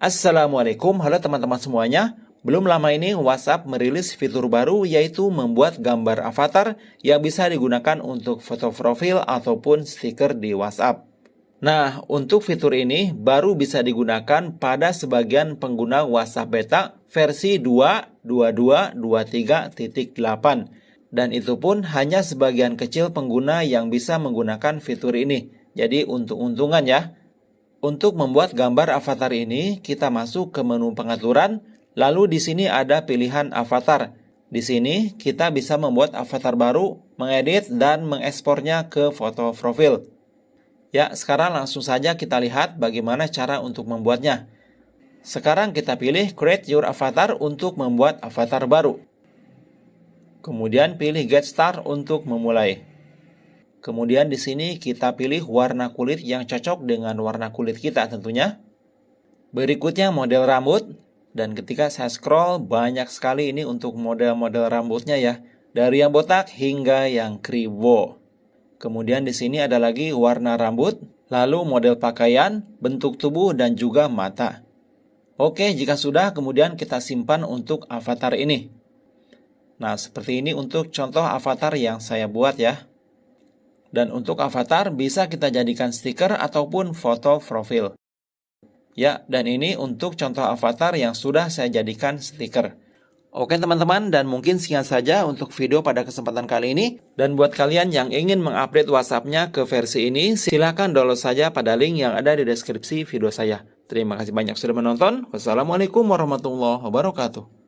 Assalamualaikum, halo teman-teman semuanya. Belum lama ini WhatsApp merilis fitur baru yaitu membuat gambar avatar yang bisa digunakan untuk foto profil ataupun stiker di WhatsApp. Nah, untuk fitur ini baru bisa digunakan pada sebagian pengguna WhatsApp beta versi 2.22.23.8 dan itu pun hanya sebagian kecil pengguna yang bisa menggunakan fitur ini. Jadi untung-untungan ya. Untuk membuat gambar avatar ini, kita masuk ke menu pengaturan, lalu di sini ada pilihan avatar. Di sini kita bisa membuat avatar baru, mengedit dan mengekspornya ke foto profil. Ya, sekarang langsung saja kita lihat bagaimana cara untuk membuatnya. Sekarang kita pilih Create Your Avatar untuk membuat avatar baru. Kemudian pilih Get Start untuk memulai. Kemudian di sini kita pilih warna kulit yang cocok dengan warna kulit kita tentunya. Berikutnya model rambut. Dan ketika saya scroll banyak sekali ini untuk model-model rambutnya ya. Dari yang botak hingga yang kribo. Kemudian di sini ada lagi warna rambut, lalu model pakaian, bentuk tubuh dan juga mata. Oke, jika sudah kemudian kita simpan untuk avatar ini. Nah, seperti ini untuk contoh avatar yang saya buat ya. Dan untuk avatar bisa kita jadikan stiker ataupun foto profil. Ya, dan ini untuk contoh avatar yang sudah saya jadikan stiker. Oke teman-teman, dan mungkin sekian saja untuk video pada kesempatan kali ini. Dan buat kalian yang ingin mengupdate WhatsApp-nya ke versi ini, silahkan download saja pada link yang ada di deskripsi video saya. Terima kasih banyak sudah menonton. Wassalamualaikum warahmatullahi wabarakatuh.